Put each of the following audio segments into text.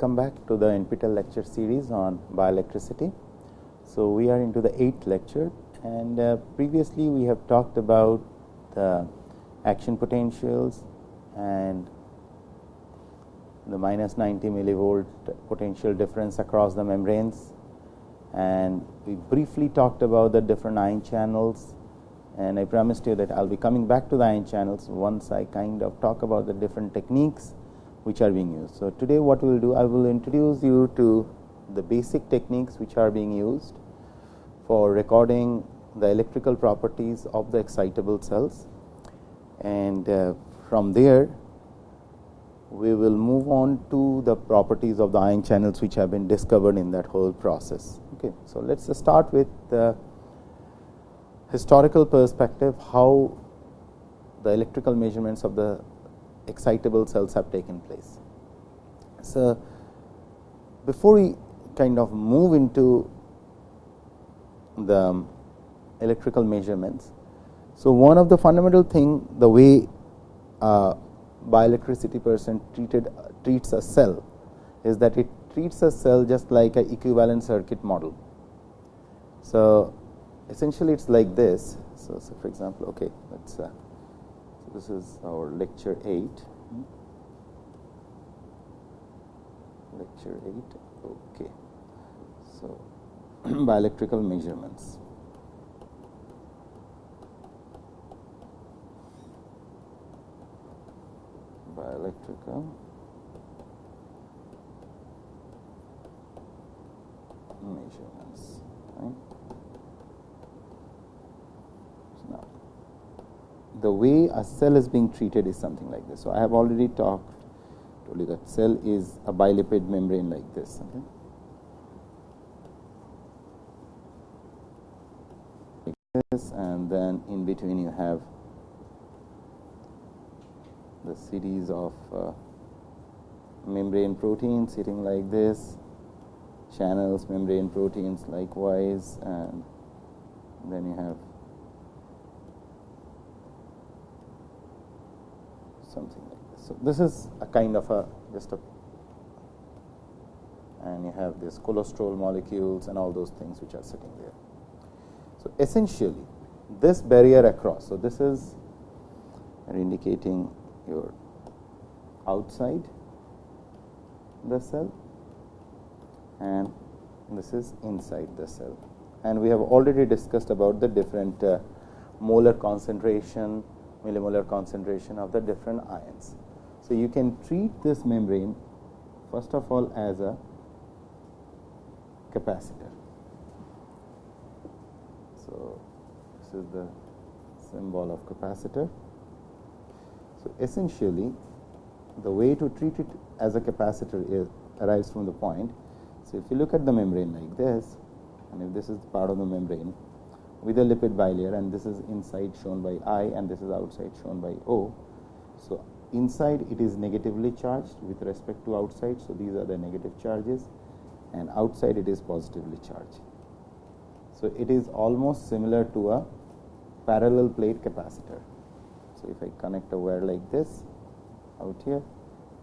welcome back to the NPTEL lecture series on bioelectricity. So, we are into the eighth lecture and uh, previously we have talked about the action potentials and the minus 90 millivolt potential difference across the membranes and we briefly talked about the different ion channels and I promised you that I will be coming back to the ion channels once I kind of talk about the different techniques which are being used. So, today what we will do I will introduce you to the basic techniques which are being used for recording the electrical properties of the excitable cells and uh, from there we will move on to the properties of the ion channels which have been discovered in that whole process. Okay. So, let us start with the historical perspective how the electrical measurements of the excitable cells have taken place. So, before we kind of move into the electrical measurements. So, one of the fundamental thing the way uh, bioelectricity person treated treats a cell is that it treats a cell just like a equivalent circuit model. So, essentially it is like this. So, so for example, okay, let's uh, so this is our lecture 8 lecture 8 okay so bioelectrical measurements bioelectrical measurements. Right? So now, the way a cell is being treated is something like this. So, I have already talked told you that cell is a bilipid membrane like this. Okay? Like this and then in between you have the series of uh, membrane proteins sitting like this, channels, membrane proteins likewise, and then you have something like this. So, this is a kind of a just a and you have this cholesterol molecules and all those things which are sitting there. So, essentially this barrier across. So, this is indicating your outside the cell and this is inside the cell. And we have already discussed about the different uh, molar concentration, millimolar concentration of the different ions. So, you can treat this membrane first of all as a capacitor. So, this is the symbol of capacitor so, essentially the way to treat it as a capacitor is arrives from the point. So, if you look at the membrane like this and if this is part of the membrane with a lipid bilayer and this is inside shown by I and this is outside shown by O. So, inside it is negatively charged with respect to outside. So, these are the negative charges and outside it is positively charged. So, it is almost similar to a parallel plate capacitor. So, if I connect a wire like this out here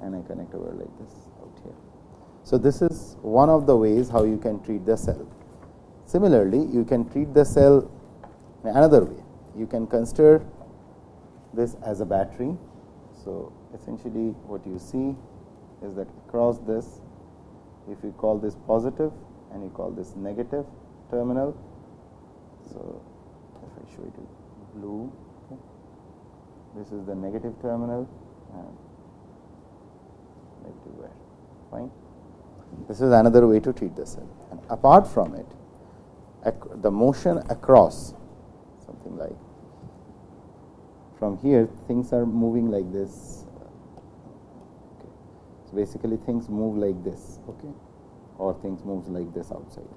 and I connect a wire like this out here. So, this is one of the ways how you can treat the cell. Similarly, you can treat the cell another way. You can consider this as a battery. So, essentially what you see is that across this, if you call this positive and you call this negative terminal. So, if I show it you blue this is the negative terminal and negative wire fine. This is another way to treat the cell and apart from it the motion across something like from here things are moving like this okay. so basically things move like this okay or things moves like this outside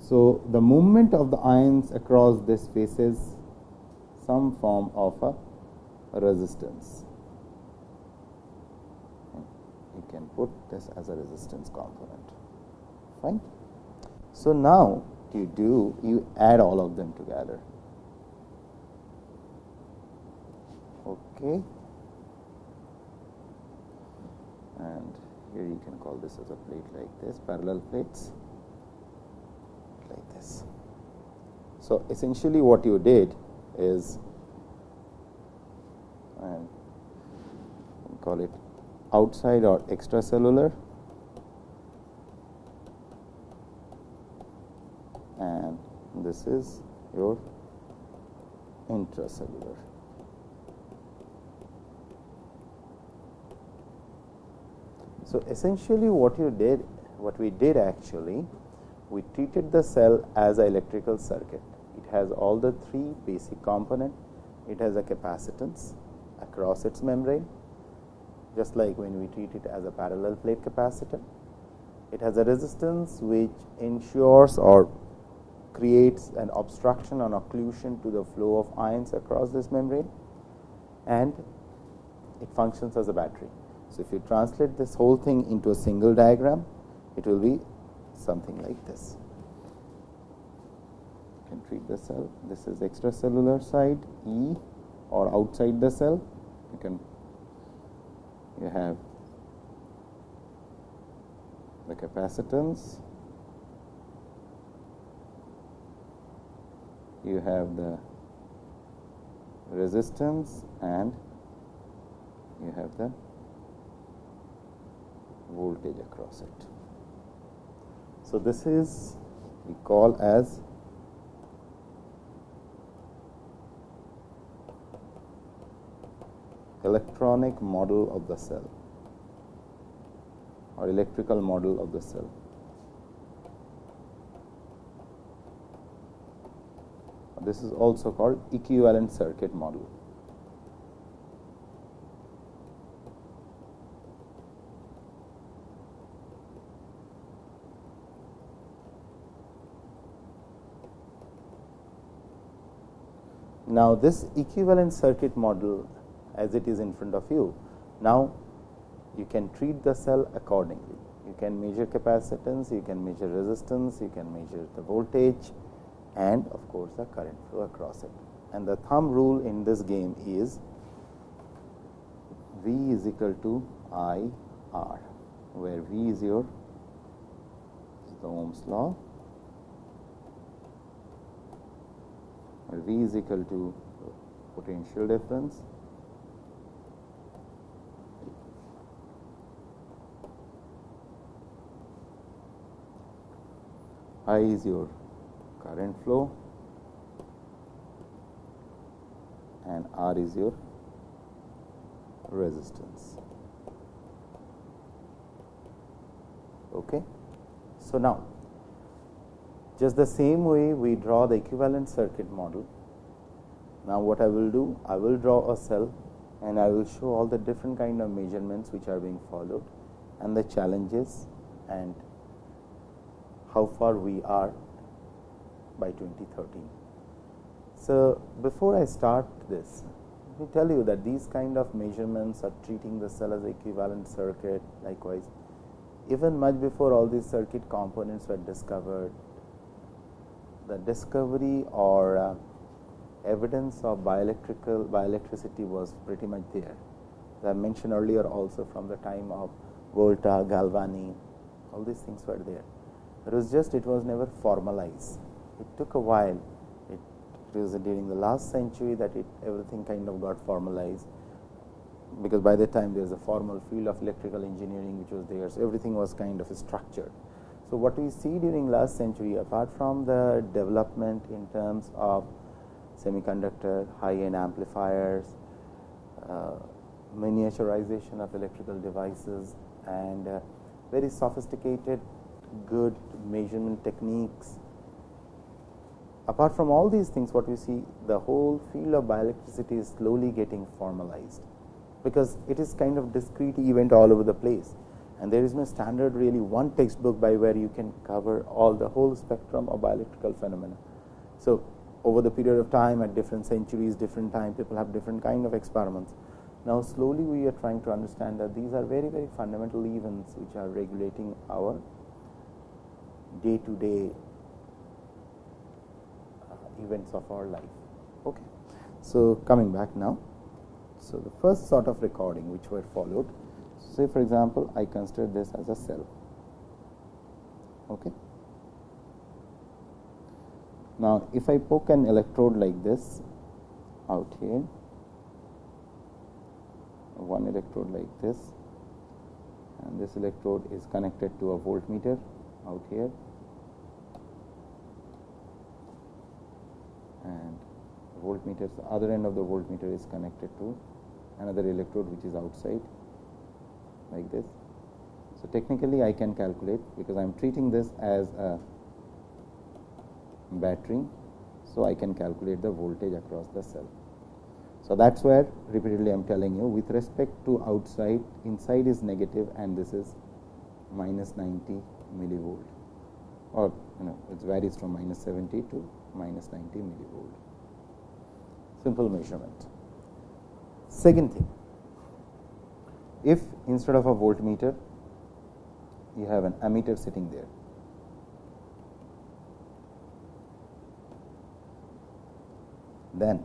so the movement of the ions across this faces some form of a resistance. You can put this as a resistance component. Fine. So, now you do you add all of them together. Okay. And here you can call this as a plate like this parallel plates like this. So, essentially what you did is and call it outside or extracellular and this is your intracellular. So, essentially what you did, what we did actually, we treated the cell as an electrical circuit. It has all the three basic component. It has a capacitance across its membrane, just like when we treat it as a parallel plate capacitor. It has a resistance which ensures or creates an obstruction or occlusion to the flow of ions across this membrane and it functions as a battery. So, if you translate this whole thing into a single diagram, it will be something like this. You can treat the cell. This is extracellular side E or outside the cell. You can you have the capacitance, you have the resistance and you have the voltage across it. So, this is we call as electronic model of the cell or electrical model of the cell. This is also called equivalent circuit model. Now, this equivalent circuit model as it is in front of you, now you can treat the cell accordingly. You can measure capacitance, you can measure resistance, you can measure the voltage and of course, the current flow across it. And the thumb rule in this game is V is equal to I R, where V is your is the Ohm's law, where V is equal to potential difference I is your current flow and R is your resistance. Okay. So, now just the same way we draw the equivalent circuit model. Now, what I will do? I will draw a cell and I will show all the different kind of measurements which are being followed and the challenges and how far we are by 2013. So, before I start this, let me tell you that these kind of measurements are treating the cell as equivalent circuit likewise. Even much before all these circuit components were discovered, the discovery or uh, evidence of bioelectrical bioelectricity was pretty much there. As I mentioned earlier also from the time of Volta, Galvani, all these things were there. It was just it was never formalized. It took a while. It, it was during the last century that it everything kind of got formalized because by that time there is a formal field of electrical engineering which was there. So, everything was kind of structured. So, what we see during last century apart from the development in terms of semiconductor, high end amplifiers, uh, miniaturization of electrical devices and uh, very sophisticated good measurement techniques. Apart from all these things, what we see the whole field of bioelectricity is slowly getting formalized, because it is kind of discrete event all over the place and there is no standard really one textbook by where you can cover all the whole spectrum of bioelectrical phenomena. So, over the period of time at different centuries, different time people have different kind of experiments. Now, slowly we are trying to understand that these are very very fundamental events which are regulating our day to day events of our life. Okay. So, coming back now. So, the first sort of recording which were followed. say for example, I consider this as a cell. Okay. Now, if I poke an electrode like this out here, one electrode like this and this electrode is connected to a voltmeter out here and voltmeter the other end of the voltmeter is connected to another electrode which is outside like this. So, technically I can calculate because I am treating this as a battery. So, I can calculate the voltage across the cell. So, that is where repeatedly I am telling you with respect to outside inside is negative and this is minus 90 millivolt or you know it varies from minus 70 to minus 90 millivolt. Simple measurement. Second thing, if instead of a voltmeter you have an ammeter sitting there then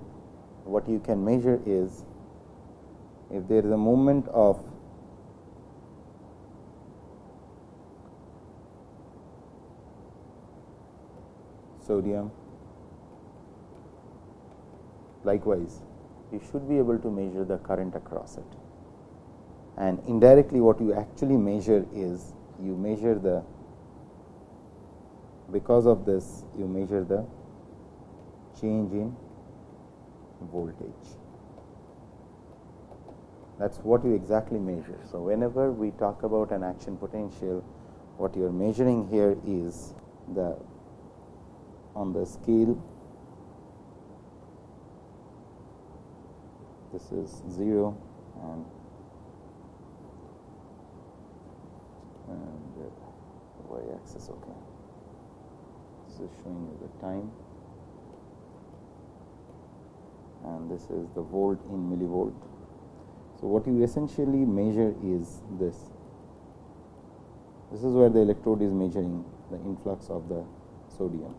what you can measure is if there is a movement of sodium likewise you should be able to measure the current across it and indirectly what you actually measure is you measure the because of this you measure the change in voltage. That is what you exactly measure. So, whenever we talk about an action potential, what you are measuring here is the on the scale this is 0 and and uh, the y axis okay this is showing you the time and this is the volt in millivolt. So, what you essentially measure is this. This is where the electrode is measuring the influx of the sodium.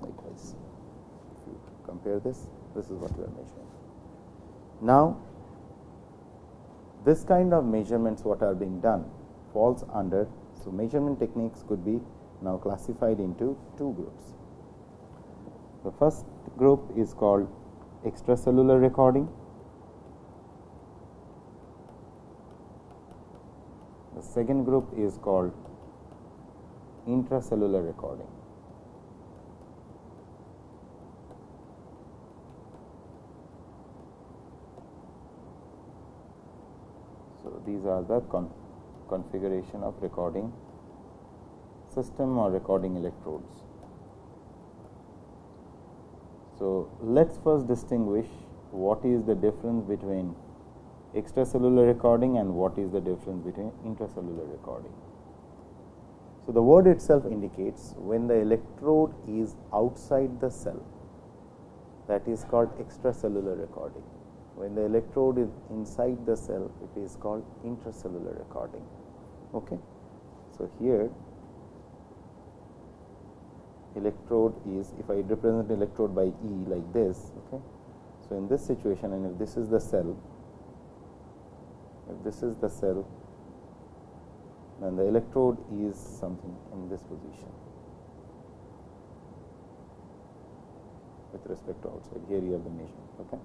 Likewise, if you compare this, this is what we are measuring. Now, this kind of measurements what are being done falls under. So, measurement techniques could be now classified into two groups. The first group is called extracellular recording. The second group is called intracellular recording. So, these are the con configuration of recording system or recording electrodes. So, let us first distinguish what is the difference between extracellular recording and what is the difference between intracellular recording. So, the word itself indicates when the electrode is outside the cell that is called extracellular recording. When the electrode is inside the cell it is called intracellular recording. Okay. So, here electrode is if I represent electrode by E like this. Okay. So, in this situation and if this is the cell, if this is the cell, then the electrode is something in this position with respect to outside. Here you have the measurement. Okay.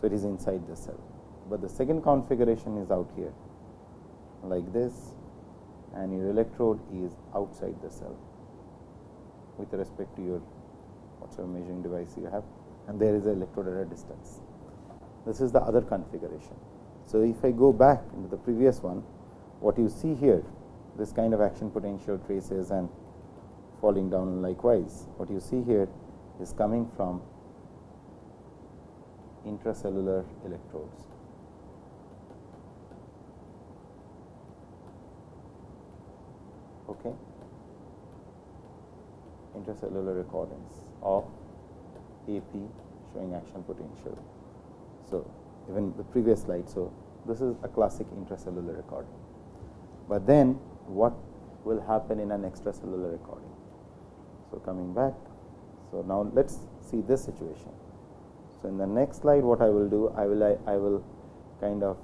So, it is inside the cell, but the second configuration is out here like this and your electrode is outside the cell with respect to your whatever measuring device you have and there is a electrode at a distance. This is the other configuration. So, if I go back into the previous one, what you see here this kind of action potential traces and falling down likewise. What you see here is coming from intracellular electrodes. Okay intracellular recordings of AP showing action potential. So, even the previous slide. So, this is a classic intracellular recording, but then what will happen in an extracellular recording. So, coming back. So, now let us see this situation. So, in the next slide what I will do, I will I, I will kind of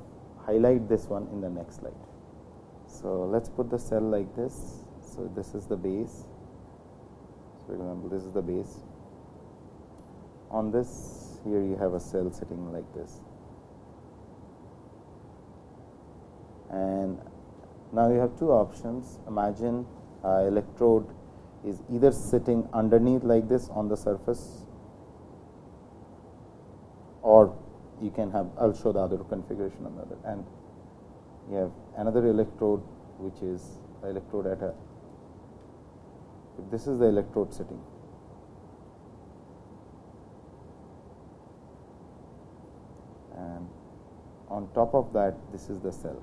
highlight this one in the next slide. So, let us put the cell like this. So, this is the base. So, example, this is the base. On this here you have a cell sitting like this. And now you have two options. Imagine uh, electrode is either sitting underneath like this on the surface or you can have show the other configuration on the other. And you have another electrode which is electrode at a this is the electrode sitting and on top of that this is the cell.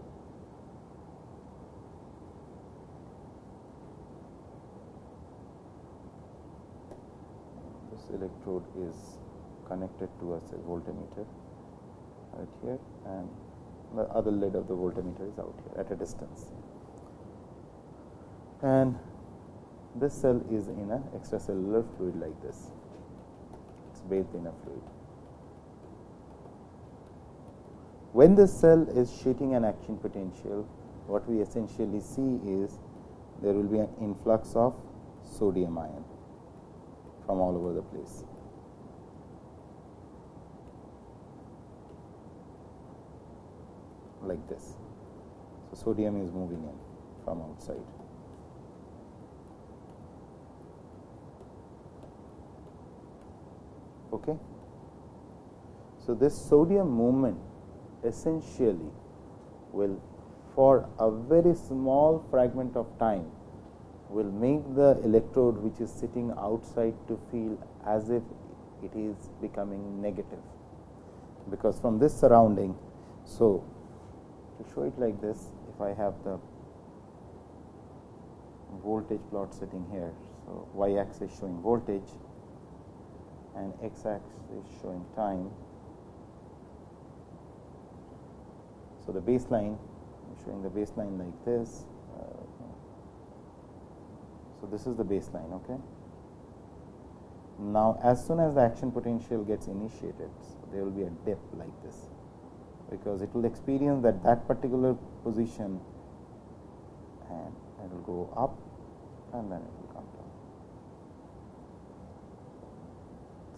This electrode is connected to a voltmeter right here and the other lid of the voltmeter is out here at a distance. And this cell is in an extracellular fluid like this, it is bathed in a fluid. When this cell is sheeting an action potential, what we essentially see is there will be an influx of sodium ion from all over the place. Like this. So, sodium is moving in from outside. Okay. So, this sodium movement essentially will for a very small fragment of time will make the electrode which is sitting outside to feel as if it is becoming negative because from this surrounding. So, to show it like this if I have the voltage plot sitting here. So, y axis showing voltage and x axis is showing time. So, the baseline showing the baseline like this. Uh, so, this is the baseline. Okay. Now, as soon as the action potential gets initiated, so there will be a dip like this because it will experience that that particular position and it will go up and then it will come down.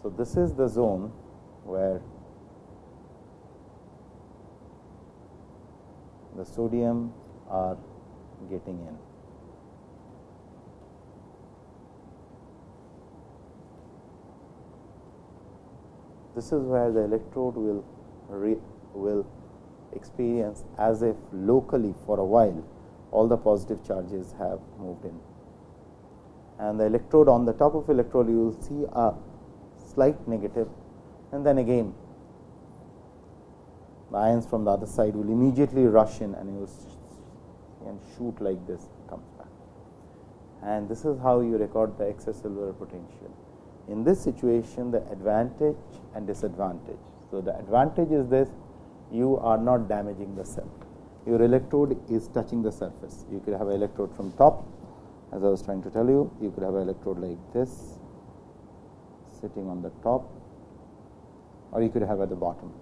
So, this is the zone where the sodium are getting in. This is where the electrode will will experience as if locally for a while all the positive charges have moved in. And the electrode on the top of electrode you will see a slight negative and then again the ions from the other side will immediately rush in and you will and shoot like this comes back. And this is how you record the extracellular potential. In this situation the advantage and disadvantage. So, the advantage is this you are not damaging the cell. Your electrode is touching the surface. You could have an electrode from top as I was trying to tell you, you could have an electrode like this sitting on the top or you could have at the bottom.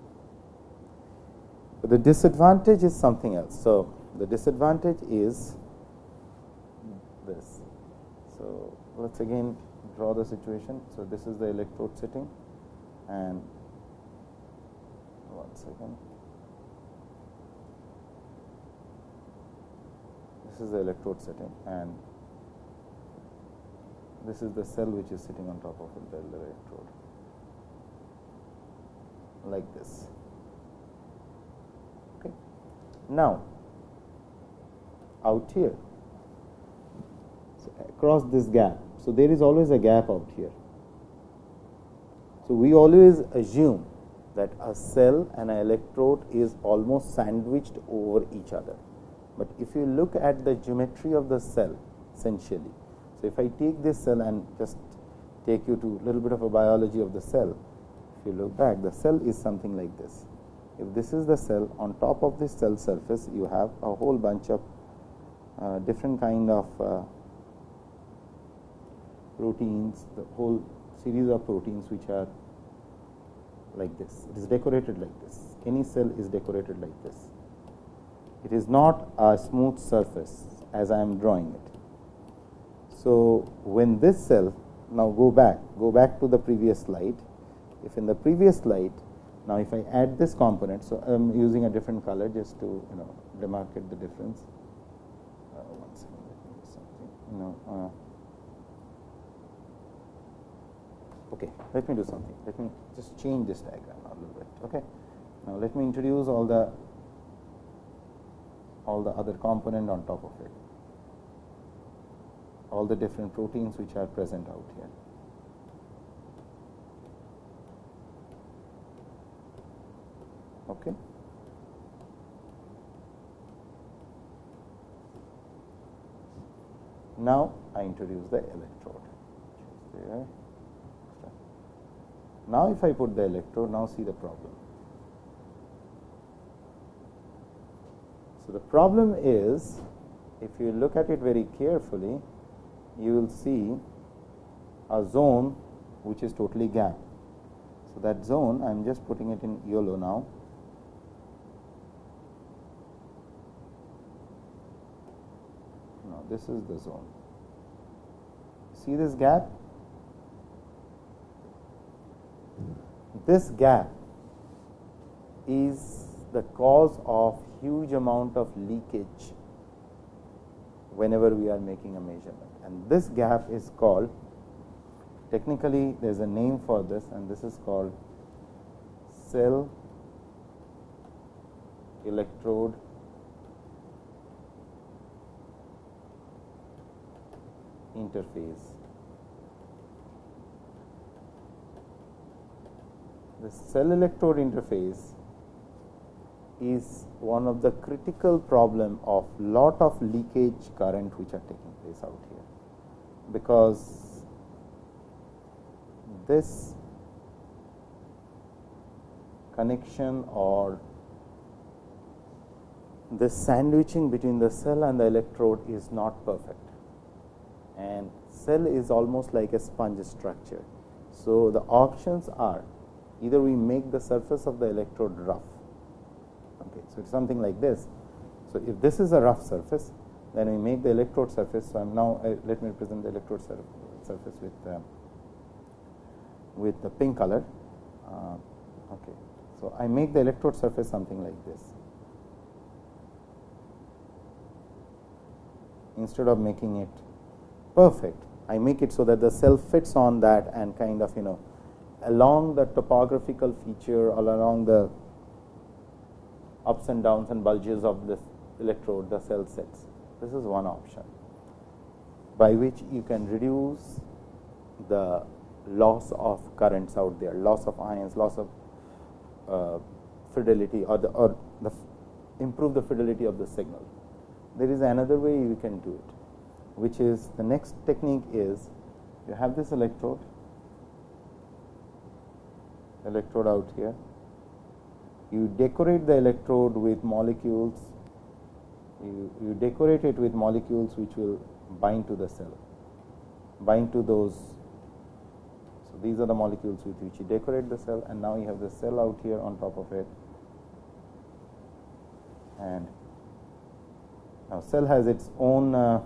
But the disadvantage is something else. So, the disadvantage is this. So, let us again draw the situation. So, this is the electrode sitting and one second. This is the electrode setting and this is the cell which is sitting on top of the electrode like this. Okay. Now, out here so across this gap. So, there is always a gap out here. So, we always assume that a cell and an electrode is almost sandwiched over each other. But if you look at the geometry of the cell essentially, so if I take this cell and just take you to a little bit of a biology of the cell, if you look back the cell is something like this. If this is the cell on top of this cell surface you have a whole bunch of uh, different kind of uh, proteins, the whole series of proteins which are like this. It is decorated like this. Any cell is decorated like this it is not a smooth surface as I am drawing it. So, when this cell now go back go back to the previous slide if in the previous slide now if I add this component. So, I am using a different color just to you know demarcate the difference uh, one second let me do something you know uh, okay let me do something let me just change this diagram a little bit okay now let me introduce all the all the other component on top of it. All the different proteins which are present out here. Okay? Now i introduce the electrode. Now, if I put the electrode, now see the problem. So, the problem is if you look at it very carefully, you will see a zone which is totally gap. So, that zone I am just putting it in yellow now. Now, this is the zone. See this gap? this gap is the cause of huge amount of leakage whenever we are making a measurement. And this gap is called technically there is a name for this and this is called cell electrode interface. The cell electrode interface is one of the critical problem of lot of leakage current which are taking place out here, because this connection or this sandwiching between the cell and the electrode is not perfect and cell is almost like a sponge structure. So, the options are either we make the surface of the electrode rough. So, it is something like this. So, if this is a rough surface, then we make the electrode surface. So, I am now uh, let me represent the electrode sur surface with uh, with the pink color. Uh, okay. So, I make the electrode surface something like this. Instead of making it perfect, I make it so that the cell fits on that and kind of you know along the topographical feature or along the ups and downs and bulges of this electrode the cell sets. This is one option by which you can reduce the loss of currents out there, loss of ions, loss of uh, fidelity or the or the improve the fidelity of the signal. There is another way you can do it, which is the next technique is you have this electrode electrode out here. You decorate the electrode with molecules, you, you decorate it with molecules which will bind to the cell, bind to those. So, these are the molecules with which you decorate the cell and now you have the cell out here on top of it and now cell has its own uh,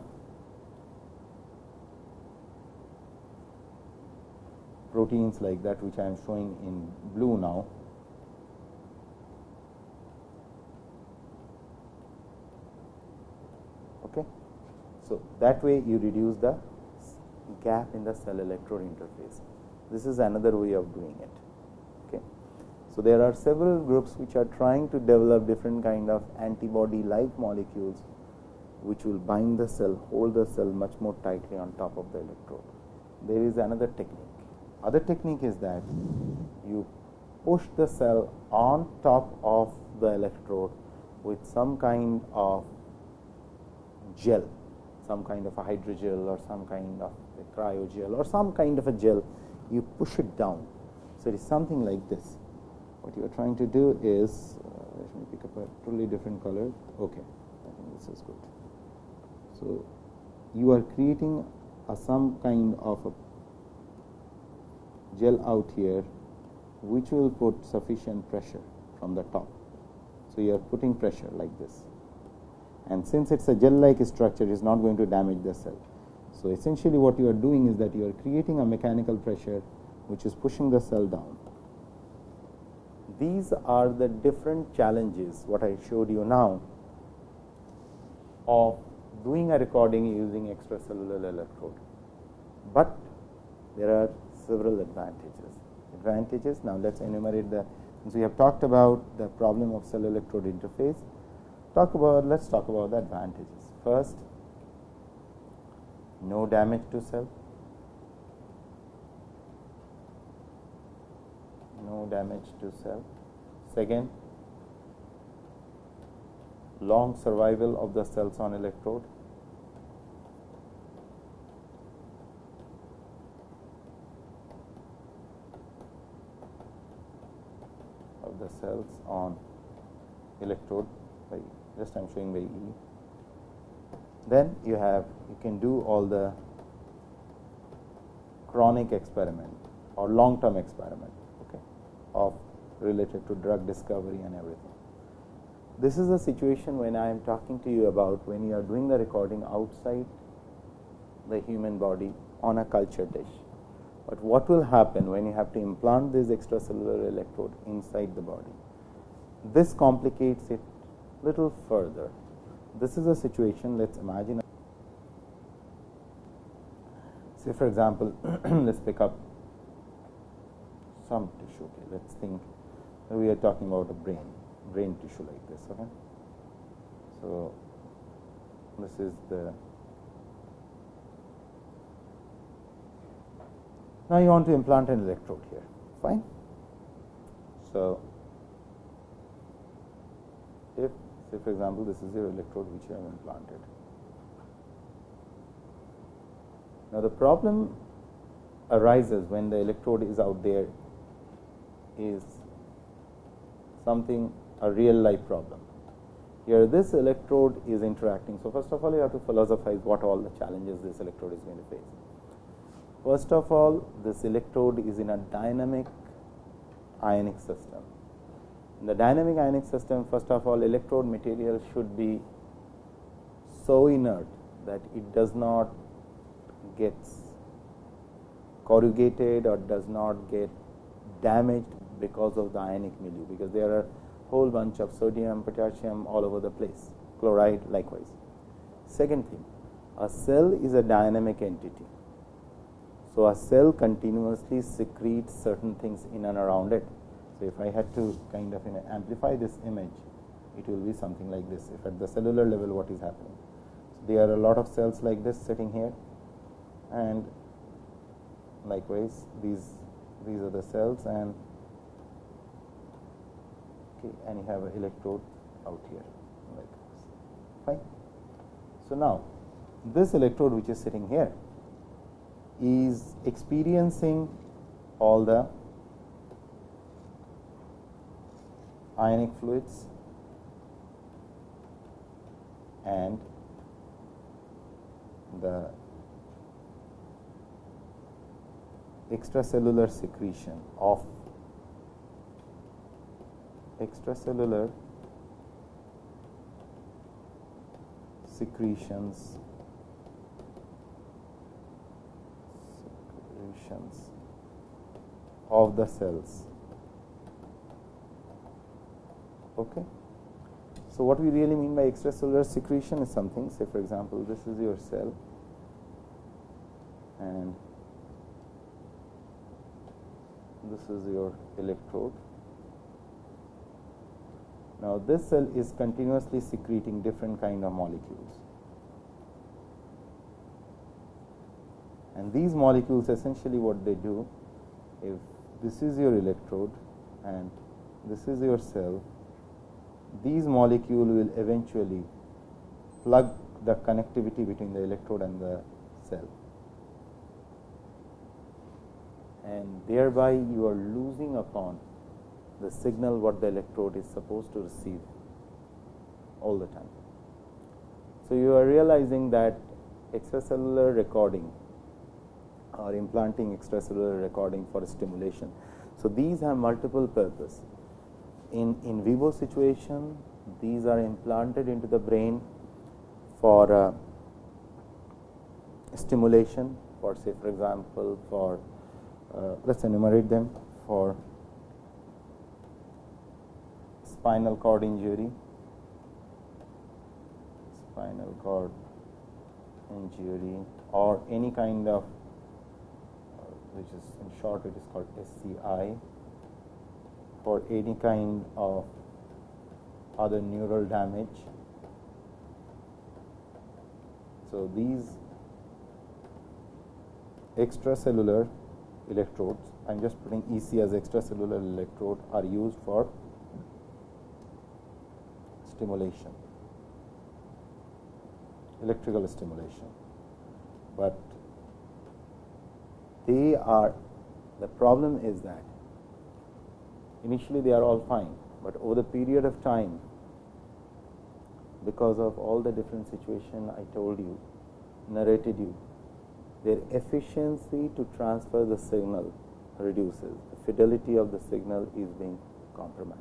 proteins like that which I am showing in blue now. Okay. So, that way you reduce the gap in the cell electrode interface. This is another way of doing it. Okay. So, there are several groups which are trying to develop different kind of antibody like molecules which will bind the cell, hold the cell much more tightly on top of the electrode. There is another technique other technique is that you push the cell on top of the electrode with some kind of gel, some kind of a hydrogel or some kind of a cryogel or some kind of a gel, you push it down. So, it is something like this. What you are trying to do is, uh, let me pick up a totally different color. Okay, I think this is good. So, you are creating a, some kind of a gel out here which will put sufficient pressure from the top. So, you are putting pressure like this and since it is a gel like structure it is not going to damage the cell. So, essentially what you are doing is that you are creating a mechanical pressure which is pushing the cell down. These are the different challenges what I showed you now of doing a recording using extracellular electrode, but there are several advantages. Advantages now let us enumerate the since we have talked about the problem of cell electrode interface talk about let us talk about the advantages. First no damage to cell, no damage to cell. Second, long survival of the cells on electrode. of the cells on electrode just I am showing by E then you have you can do all the chronic experiment or long term experiment okay, of related to drug discovery and everything. This is a situation when I am talking to you about when you are doing the recording outside the human body on a culture dish. But what will happen when you have to implant this extracellular electrode inside the body? This complicates it little further. This is a situation let us imagine say for example let us pick up some tissue okay? Let us think we are talking about a brain brain tissue like this okay? So this is the now you want to implant an electrode here. Fine. So if Say for example, this is your electrode which you have implanted. Now, the problem arises when the electrode is out there is something a real life problem. Here this electrode is interacting. So, first of all you have to philosophize what all the challenges this electrode is going to face. First of all this electrode is in a dynamic ionic system in the dynamic ionic system, first of all, electrode material should be so inert that it does not get corrugated or does not get damaged because of the ionic milieu, because there are whole bunch of sodium, potassium all over the place, chloride likewise. Second thing, a cell is a dynamic entity. So, a cell continuously secretes certain things in and around it. So, if I had to kind of you know, amplify this image, it will be something like this. If at the cellular level, what is happening? So, there are a lot of cells like this sitting here, and likewise these these are the cells, and okay, and you have an electrode out here like this. Fine. So now this electrode which is sitting here is experiencing all the ionic fluids and the extracellular secretion of extracellular secretions secretions of the cells Okay. So, what we really mean by extracellular secretion is something say for example, this is your cell and this is your electrode. Now, this cell is continuously secreting different kind of molecules and these molecules essentially what they do if this is your electrode and this is your cell these molecule will eventually plug the connectivity between the electrode and the cell and thereby you are losing upon the signal what the electrode is supposed to receive all the time. So, you are realizing that extracellular recording or implanting extracellular recording for stimulation. So, these have multiple purpose in in vivo situation these are implanted into the brain for uh, stimulation for say for example for uh, let us enumerate them for spinal cord injury spinal cord injury or any kind of uh, which is in short it is called SCI for any kind of other neural damage. So, these extracellular electrodes, I am just putting EC as extracellular electrode are used for stimulation, electrical stimulation, but they are the problem is that initially they are all fine, but over the period of time because of all the different situation I told you narrated you their efficiency to transfer the signal reduces. The fidelity of the signal is being compromised.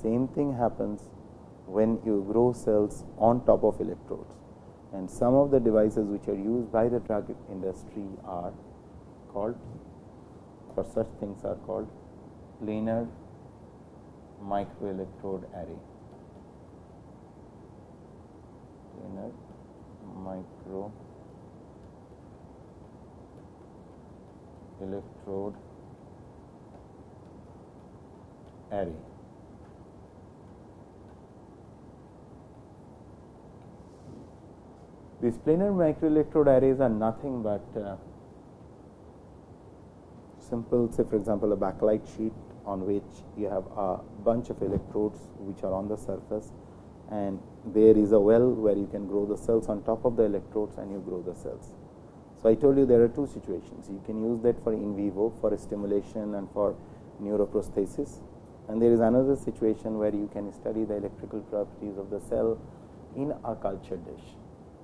Same thing happens when you grow cells on top of electrodes. And some of the devices which are used by the drug industry are called or such things are called planar microelectrode array. Planar micro electrode array. These planar microelectrode arrays are nothing but uh, simple say for example a backlight sheet on which you have a bunch of electrodes which are on the surface and there is a well where you can grow the cells on top of the electrodes and you grow the cells. So, I told you there are two situations you can use that for in vivo for stimulation and for neuroprosthesis and there is another situation where you can study the electrical properties of the cell in a culture dish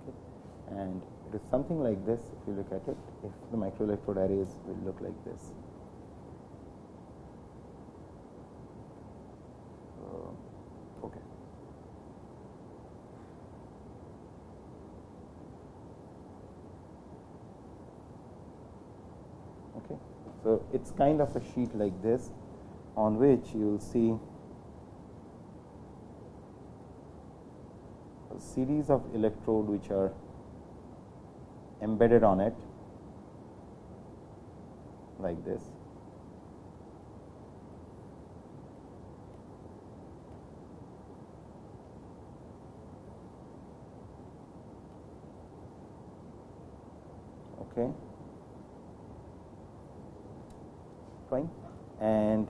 okay. and it is something like this if you look at it if the microelectrode arrays will look like this. Okay. Okay. So, it is kind of a sheet like this on which you will see a series of electrode which are embedded on it like this. Okay. Fine. And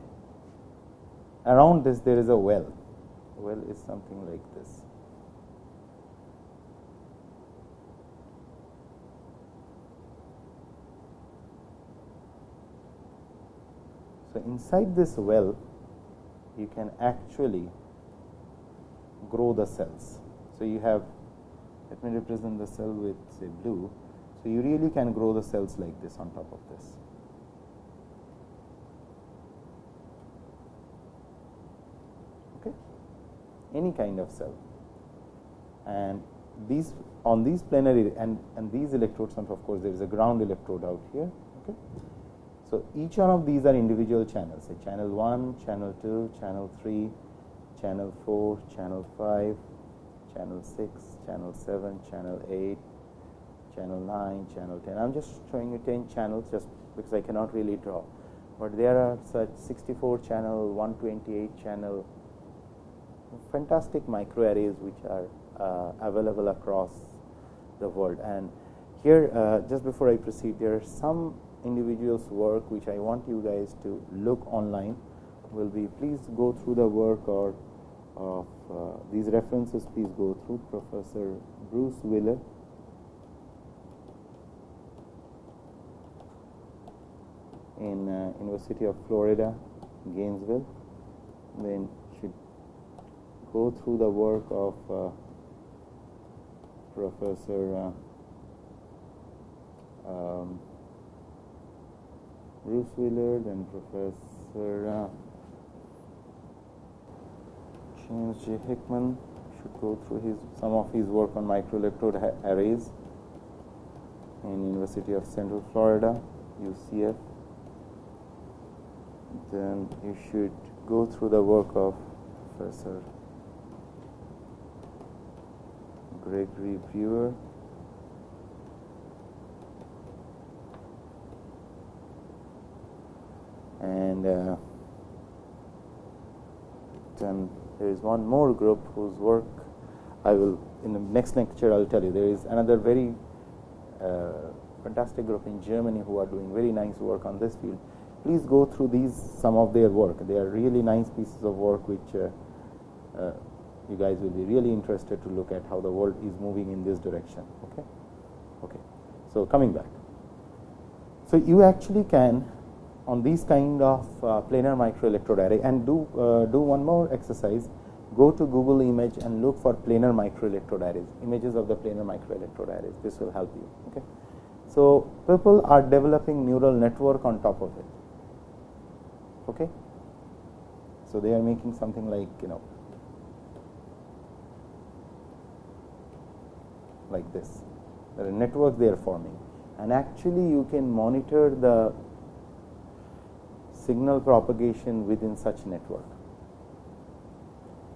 around this there is a well. Well is something like this. So, inside this well you can actually grow the cells. So, you have let me represent the cell with say blue. So, you really can grow the cells like this on top of this. Okay. Any kind of cell and these on these planar and, and these electrodes and of course, there is a ground electrode out here. Okay. So, each one of these are individual channels say channel 1, channel 2, channel 3, channel 4, channel 5, channel 6, channel 7, channel 8, channel 9, channel 10. I am just showing you 10 channels just because I cannot really draw, but there are such 64 channel, 128 channel fantastic microarrays which are uh, available across the world. And here uh, just before I proceed there are some individuals work which I want you guys to look online will be please go through the work or of uh, these references please go through Professor Bruce Wheeler in uh, University of Florida Gainesville then should go through the work of uh, Professor uh, um, Bruce Willard and Professor uh, James J. Hickman should go through his some of his work on microelectrode arrays in University of Central Florida, UCF. Then you should go through the work of Professor Gregory Brewer. And uh, then there is one more group whose work I will, in the next lecture, I'll tell you. There is another very uh, fantastic group in Germany who are doing very nice work on this field. Please go through these, some of their work. They are really nice pieces of work which uh, uh, you guys will be really interested to look at how the world is moving in this direction. Okay. Okay. So coming back. So you actually can on these kind of uh, planar microelectrode array and do uh, do one more exercise go to Google image and look for planar microelectrode arrays images of the planar microelectrode arrays this will help you okay so people are developing neural network on top of it okay so they are making something like you know like this there are networks they are forming and actually you can monitor the signal propagation within such network.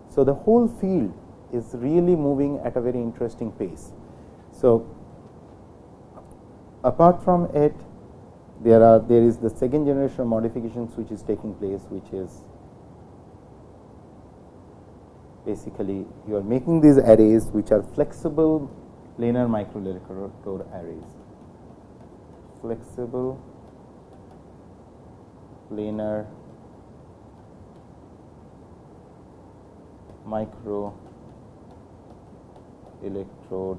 So, the whole field is really moving at a very interesting pace. So, apart from it there are there is the second generation of modifications which is taking place which is basically you are making these arrays which are flexible planar microelectrode arrays flexible planar micro electrode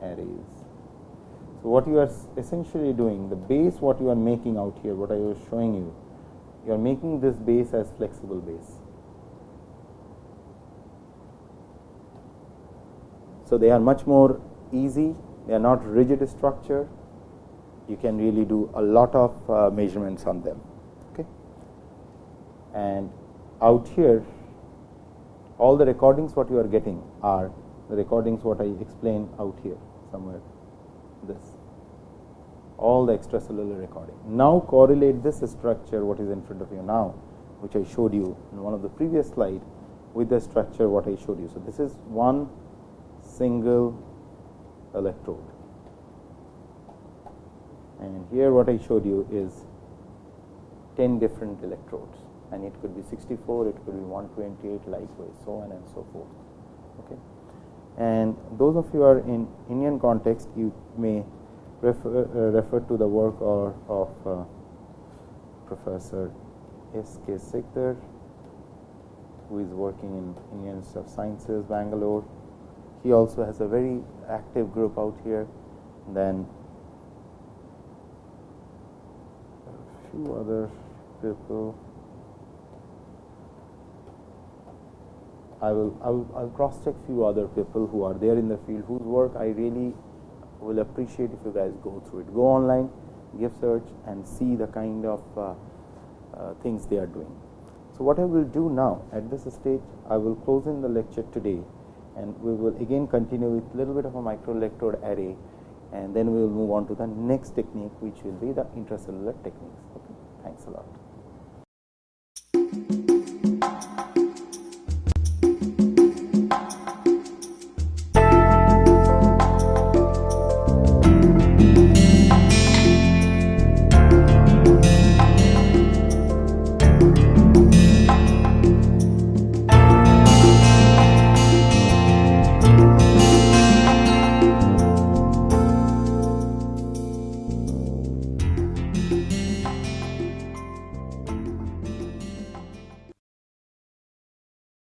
arrays. So, what you are essentially doing the base what you are making out here what I was showing you you are making this base as flexible base. So, they are much more easy they are not rigid structure you can really do a lot of uh, measurements on them okay. and out here all the recordings what you are getting are the recordings what I explained out here somewhere this all the extracellular recording. Now correlate this structure what is in front of you now which I showed you in one of the previous slide with the structure what I showed you. So, this is one single electrode and here what I showed you is 10 different electrodes and it could be 64, it could be 128 likewise, so on and so forth. Okay. And those of you are in Indian context, you may refer, uh, refer to the work or, of uh, Professor S. K. Sikdar, who is working in Indian Institute of Sciences, Bangalore. He also has a very active group out here. Then a few other people. I will I will I'll cross check few other people who are there in the field whose work I really will appreciate if you guys go through it. Go online, give search, and see the kind of uh, uh, things they are doing. So what I will do now at this stage, I will close in the lecture today, and we will again continue with little bit of a microelectrode array, and then we will move on to the next technique, which will be the intracellular techniques. Okay, thanks a lot.